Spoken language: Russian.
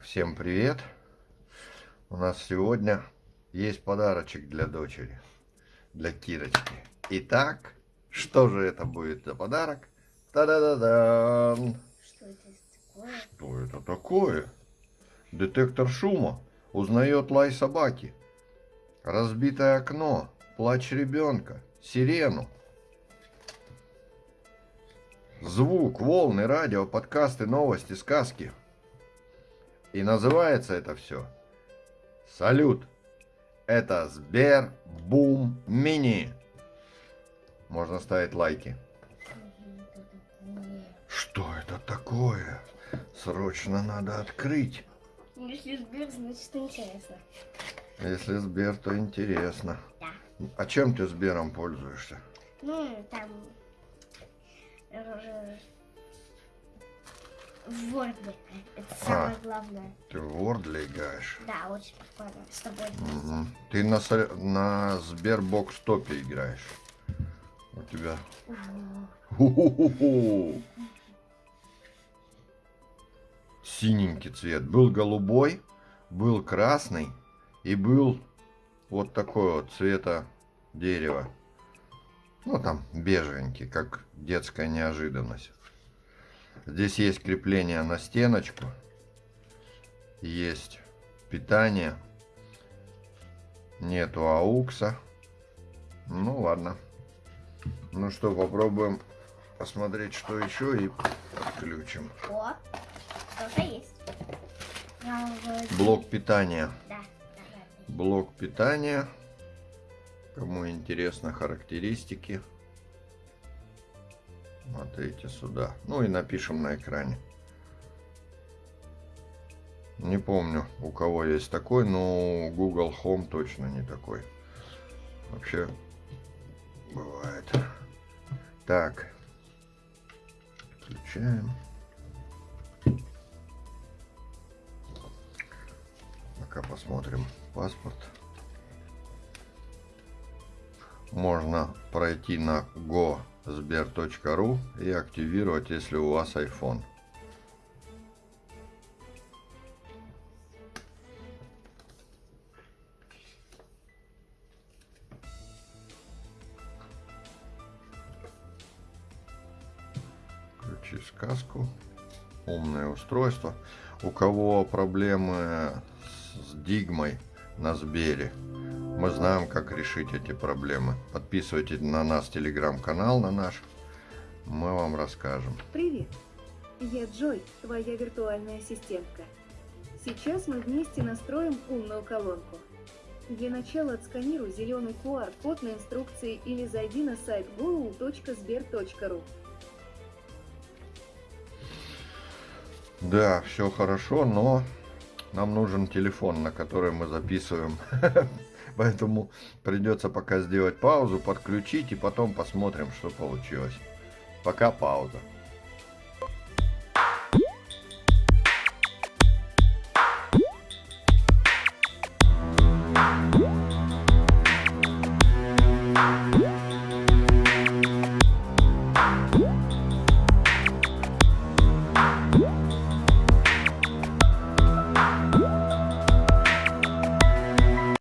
Так, всем привет. У нас сегодня есть подарочек для дочери, для Кирочки. Итак, что же это будет за подарок? Та-да-да-дан! Что это такое? Что это такое? Детектор шума узнает лай собаки, разбитое окно, плач ребенка, сирену. Звук, волны, радио, подкасты, новости, сказки. И называется это все Салют. Это Сбер Бум Мини. Можно ставить лайки. Что это такое? Срочно надо открыть. Ну, Если Сбер, значит интересно. Если Сбер, то интересно. Да. А чем ты Сбером пользуешься? Ну, там... В Word. Это самое главное. Ты в Word играешь? Да, очень прикольно. С тобой. Мгм. Ты на, на Сбербокс топе играешь. У тебя... Ху-ху-ху-ху. Синенький цвет. Был голубой, был красный и был вот такой вот цвета дерева. Ну там бежевенький, как детская неожиданность. Здесь есть крепление на стеночку. Есть питание. Нету аукса. Ну ладно. Ну что, попробуем посмотреть, что еще и подключим. О, что-то есть. Блок питания. Да. Блок питания. Кому интересно характеристики. Смотрите сюда. Ну и напишем на экране. Не помню, у кого есть такой, но Google Home точно не такой. Вообще бывает. Так. Включаем. Пока посмотрим паспорт. Можно пройти на go.sber.ru и активировать, если у вас iPhone. Включи сказку. Умное устройство. У кого проблемы с дигмой на Сбере, мы знаем, как решить эти проблемы. Подписывайтесь на нас телеграм-канал, на наш. Мы вам расскажем. Привет! Я Джой, твоя виртуальная ассистентка. Сейчас мы вместе настроим умную колонку. Для начала отсканируй зеленый QR-код на инструкции или зайди на сайт google.sber.ru. Да, все хорошо, но нам нужен телефон, на который мы записываем. Поэтому придется пока сделать паузу, подключить и потом посмотрим, что получилось. Пока пауза.